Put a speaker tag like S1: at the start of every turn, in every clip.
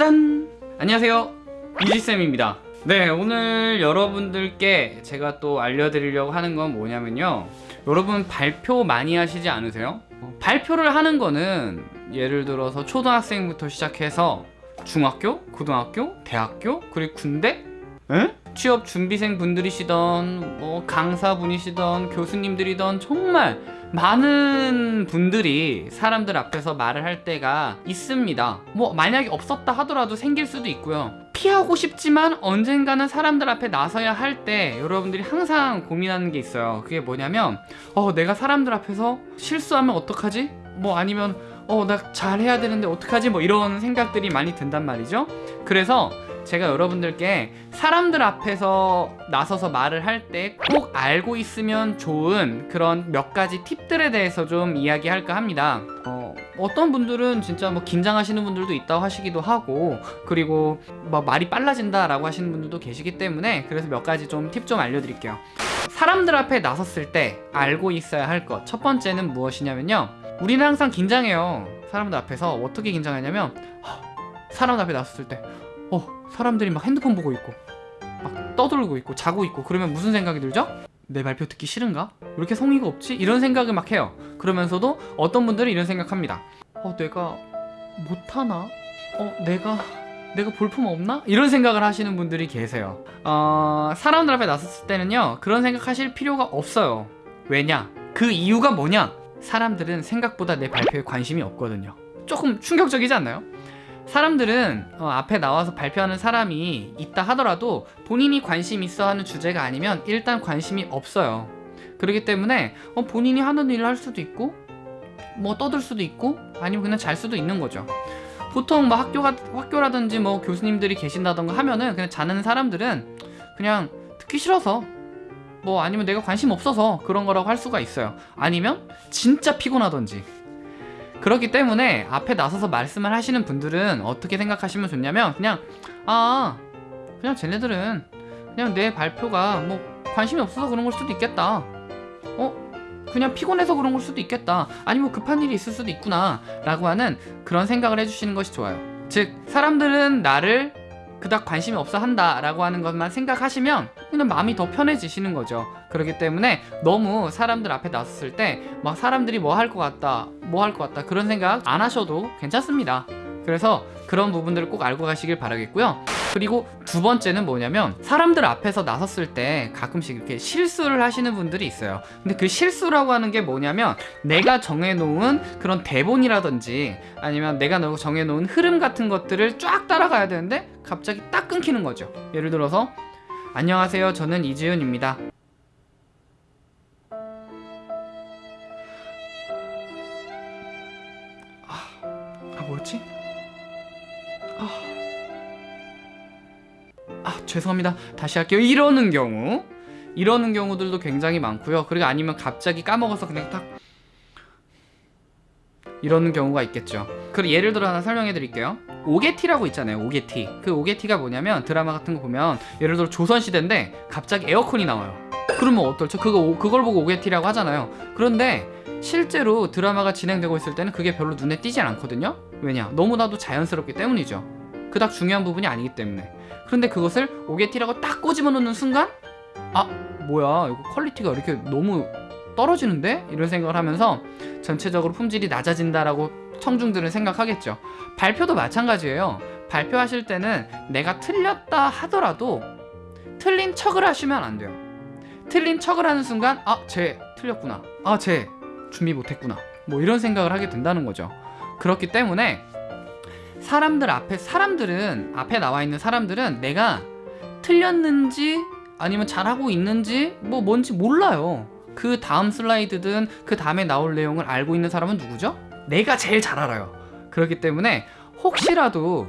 S1: 짠! 안녕하세요 이지쌤입니다 네 오늘 여러분들께 제가 또 알려드리려고 하는 건 뭐냐면요 여러분 발표 많이 하시지 않으세요? 어, 발표를 하는 거는 예를 들어서 초등학생부터 시작해서 중학교, 고등학교, 대학교, 그리고 군대? 에? 취업 준비생 분들이시던 뭐 강사분이시던 교수님들이던 정말 많은 분들이 사람들 앞에서 말을 할 때가 있습니다 뭐 만약에 없었다 하더라도 생길 수도 있고요 피하고 싶지만 언젠가는 사람들 앞에 나서야 할 때 여러분들이 항상 고민하는 게 있어요 그게 뭐냐면 어 내가 사람들 앞에서 실수하면 어떡하지? 뭐 아니면 어 나 잘해야 되는데 어떡하지? 뭐 이런 생각들이 많이 든단 말이죠 그래서 제가 여러분들께 사람들 앞에서 나서서 말을 할 때 꼭 알고 있으면 좋은 그런 몇 가지 팁들에 대해서 좀 이야기할까 합니다. 어, 어떤 분들은 진짜 뭐 긴장하시는 분들도 있다고 하시기도 하고 그리고 뭐 말이 빨라진다 라고 하시는 분들도 계시기 때문에 그래서 몇 가지 좀 팁 좀 알려드릴게요. 사람들 앞에 나섰을 때 알고 있어야 할 것. 첫 번째는 무엇이냐면요. 우리는 항상 긴장해요. 사람들 앞에서 어떻게 긴장하냐면 사람들 앞에 나섰을 때 어, 사람들이 막 핸드폰 보고 있고 막 떠들고 있고 자고 있고 그러면 무슨 생각이 들죠? 내 발표 듣기 싫은가? 왜 이렇게 성의가 없지? 이런 생각을 막 해요 그러면서도 어떤 분들은 이런 생각합니다 어 내가 못하나? 어 내가 내가 볼품 없나? 이런 생각을 하시는 분들이 계세요 어, 사람들 앞에 나섰을 때는요 그런 생각하실 필요가 없어요 왜냐? 그 이유가 뭐냐? 사람들은 생각보다 내 발표에 관심이 없거든요 조금 충격적이지 않나요? 사람들은 어, 앞에 나와서 발표하는 사람이 있다 하더라도 본인이 관심 있어 하는 주제가 아니면 일단 관심이 없어요. 그렇기 때문에 어, 본인이 하는 일을 할 수도 있고 뭐 떠들 수도 있고 아니면 그냥 잘 수도 있는 거죠. 보통 뭐 학교가, 학교라든지 뭐 교수님들이 계신다던가 하면은 그냥 자는 사람들은 그냥 듣기 싫어서 뭐 아니면 내가 관심 없어서 그런 거라고 할 수가 있어요. 아니면 진짜 피곤하던지 그렇기 때문에 앞에 나서서 말씀을 하시는 분들은 어떻게 생각하시면 좋냐면 그냥 아 그냥 쟤네들은 그냥 내 발표가 뭐 관심이 없어서 그런 걸 수도 있겠다. 어? 그냥 피곤해서 그런 걸 수도 있겠다. 아니면 급한 일이 있을 수도 있구나. 라고 하는 그런 생각을 해주시는 것이 좋아요. 즉 사람들은 나를 그닥 관심이 없어 한다 라고 하는 것만 생각하시면 그냥 마음이 더 편해지시는 거죠. 그렇기 때문에 너무 사람들 앞에 나섰을 때 막 사람들이 뭐 할 것 같다 뭐 할 것 같다 그런 생각 안 하셔도 괜찮습니다 그래서 그런 부분들을 꼭 알고 가시길 바라겠고요. 그리고 두 번째는 뭐냐면 사람들 앞에서 나섰을 때 가끔씩 이렇게 실수를 하시는 분들이 있어요. 근데 그 실수라고 하는 게 뭐냐면 내가 정해놓은 그런 대본이라든지 아니면 내가 정해놓은 흐름 같은 것들을 쫙 따라가야 되는데 갑자기 딱 끊기는 거죠. 예를 들어서 안녕하세요. 저는 이지윤입니다. 아 뭐였지? 아... 아 죄송합니다. 다시 할게요. 이러는 경우. 이러는 경우들도 굉장히 많고요. 그리고 아니면 갑자기 까먹어서 그냥 딱 이러는 경우가 있겠죠 그리고 예를 들어 하나 설명해 드릴게요. 오게티라고 있잖아요 오게티. 그 오게티가 뭐냐면 드라마 같은 거 보면 예를 들어 조선시대인데 갑자기 에어컨이 나와요. 그러면 어떨죠? 그거, 그걸 보고 오게티라고 하잖아요. 그런데 실제로 드라마가 진행되고 있을 때는 그게 별로 눈에 띄지 않거든요? 왜냐? 너무나도 자연스럽기 때문이죠. 그닥 중요한 부분이 아니기 때문에. 그런데 그것을 옥에 티라고 딱 꼬집어 놓는 순간 아 뭐야 이거 quality가 이렇게 너무 떨어지는데? 이런 생각을 하면서 전체적으로 품질이 낮아진다라고 청중들은 생각하겠죠. 발표도 마찬가지예요. 발표하실 때는 내가 틀렸다 하더라도 틀린 척을 하시면 안 돼요. 틀린 척을 하는 순간 아 쟤 틀렸구나. 아 쟤 준비 못했구나. 뭐 이런 생각을 하게 된다는 거죠. 그렇기 때문에 사람들 앞에 사람들은 앞에 나와 있는 사람들은 내가 틀렸는지 아니면 잘하고 있는지 뭐 뭔지 몰라요. 그 다음 슬라이드든 그 다음에 나올 내용을 알고 있는 사람은 누구죠? 내가 제일 잘 알아요. 그렇기 때문에 혹시라도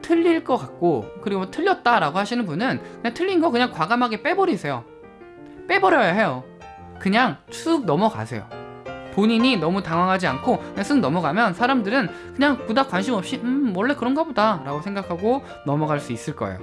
S1: 틀릴 것 같고 그리고 틀렸다 라고 하시는 분은 그냥 틀린 거 그냥 과감하게 빼버리세요. 빼버려야 해요. 그냥 쑥 넘어가세요. 본인이 너무 당황하지 않고 그냥 쓱 넘어가면 사람들은 그냥 그닥 관심 없이 음 원래 그런가 보다. 라고 생각하고 넘어갈 수 있을 거예요.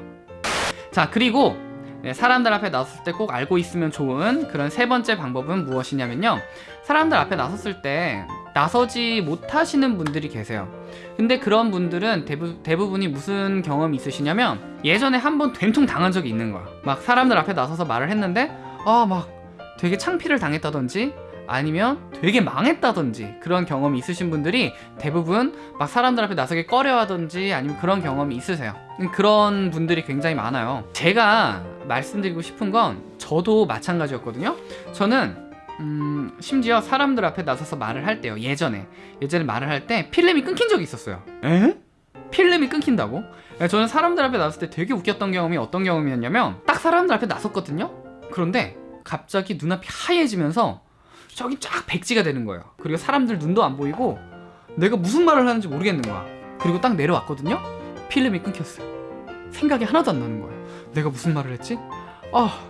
S1: 자 그리고 네, 사람들 앞에 나섰을 때 꼭 알고 있으면 좋은 그런 세 번째 방법은 무엇이냐면요 사람들 앞에 나섰을 때 나서지 못하시는 분들이 계세요. 근데 그런 분들은 대부, 대부분이 무슨 경험이 있으시냐면 예전에 한 번 된통 당한 적이 있는 거야. 막 사람들 앞에 나서서 말을 했는데 아막 되게 창피를 당했다든지 아니면 되게 망했다든지 그런 경험이 있으신 분들이 대부분 막 사람들 앞에 나서기 꺼려 하든지 아니면 그런 경험이 있으세요. 그런 분들이 굉장히 많아요. 제가 말씀드리고 싶은 건 저도 마찬가지였거든요. 저는 음, 심지어 사람들 앞에 나서서 말을 할 때요. 예전에 예전에 말을 할 때 필름이 끊긴 적이 있었어요. 에? 필름이 끊긴다고? 저는 사람들 앞에 나섰을 때 되게 웃겼던 경험이 어떤 경험이었냐면 딱 사람들 앞에 나섰거든요. 그런데 갑자기 눈앞이 하얘지면서 저기 쫙 백지가 되는 거예요. 그리고 사람들 눈도 안 보이고 내가 무슨 말을 하는지 모르겠는 거야. 그리고 딱 내려왔거든요. 필름이 끊겼어요. 생각이 하나도 안 나는 거예요. 내가 무슨 말을 했지? 아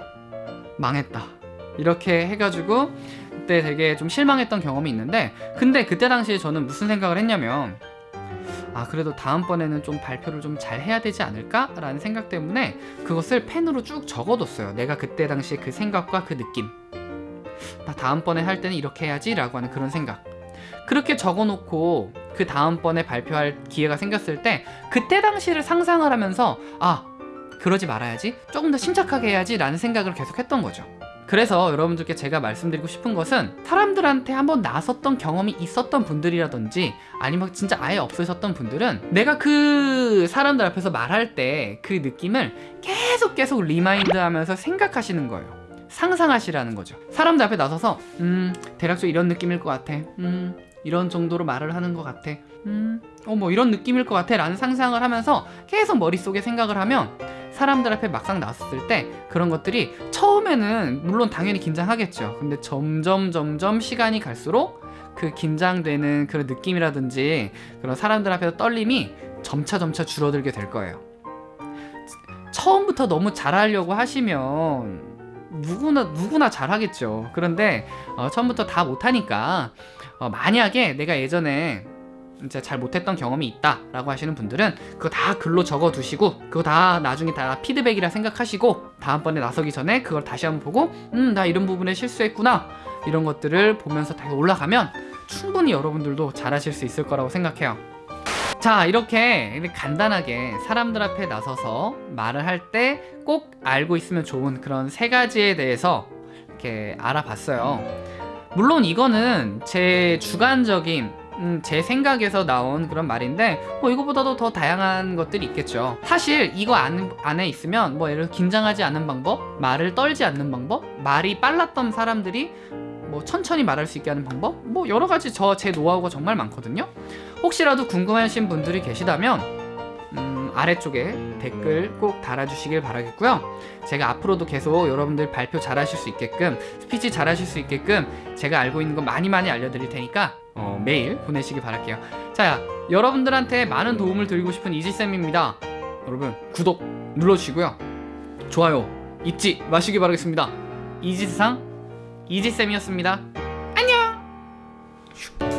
S1: 망했다. 이렇게 해가지고 그때 되게 좀 실망했던 경험이 있는데 근데 그때 당시에 저는 무슨 생각을 했냐면 아 그래도 다음번에는 좀 발표를 좀 잘 해야 되지 않을까? 라는 생각 때문에 그것을 펜으로 쭉 적어뒀어요 내가 그때 당시에 그 생각과 그 느낌 나 다음번에 할 때는 이렇게 해야지 라고 하는 그런 생각 그렇게 적어놓고 그 다음번에 발표할 기회가 생겼을 때 그때 당시를 상상을 하면서 아 그러지 말아야지 조금 더 침착하게 해야지 라는 생각을 계속 했던 거죠 그래서 여러분들께 제가 말씀드리고 싶은 것은 사람들한테 한번 나섰던 경험이 있었던 분들이라든지 아니면 진짜 아예 없으셨던 분들은 내가 그 사람들 앞에서 말할 때 그 느낌을 계속 계속 remind 하면서 생각하시는 거예요. 상상하시라는 거죠. 사람들 앞에 나서서 음 대략적으로 이런 느낌일 것 같아. 음 이런 정도로 말을 하는 것 같아. 음, 어, 뭐 이런 느낌일 것 같아. 라는 상상을 하면서 계속 머릿속에 생각을 하면 사람들 앞에 막상 나섰을 때 그런 것들이 처음에는 물론 당연히 긴장하겠죠. 근데 점점 점점 시간이 갈수록 그 긴장되는 그런 느낌이라든지 그런 사람들 앞에서 떨림이 점차 점차 줄어들게 될 거예요. 처음부터 너무 잘하려고 하시면 누구나 누구나 잘하겠죠. 그런데 어, 처음부터 다 못하니까 어, 만약에 내가 예전에 이제 잘 못했던 경험이 있다 라고 하시는 분들은 그거 다 글로 적어 두시고 그거 다 나중에 다 피드백이라 생각하시고 다음번에 나서기 전에 그걸 다시 한번 보고 음 나 이런 부분에 실수했구나 이런 것들을 보면서 다시 올라가면 충분히 여러분들도 잘하실 수 있을 거라고 생각해요 자 이렇게 간단하게 사람들 앞에 나서서 말을 할 때 꼭 알고 있으면 좋은 그런 세 가지에 대해서 이렇게 알아봤어요. 물론 이거는 제 주관적인 음, 제 생각에서 나온 그런 말인데 뭐 이거보다도 더 다양한 것들이 있겠죠. 사실 이거 안, 안에 있으면 뭐 예를 긴장하지 않는 방법 말을 떨지 않는 방법 말이 빨랐던 사람들이 뭐 천천히 말할 수 있게 하는 방법? 뭐 여러 가지 저 제 노하우가 정말 많거든요. 혹시라도 궁금하신 분들이 계시다면 음, 아래쪽에 댓글 꼭 달아주시길 바라겠고요. 제가 앞으로도 계속 여러분들 발표 잘하실 수 있게끔 스피치 잘하실 수 있게끔 제가 알고 있는 거 많이 많이 알려드릴 테니까 어, 메일 보내시기 바랄게요. 자 여러분들한테 많은 도움을 드리고 싶은 이지쌤입니다. 여러분 구독 눌러주시고요. 좋아요 잊지 마시기 바라겠습니다. 이지세상 이지쌤이었습니다. 안녕!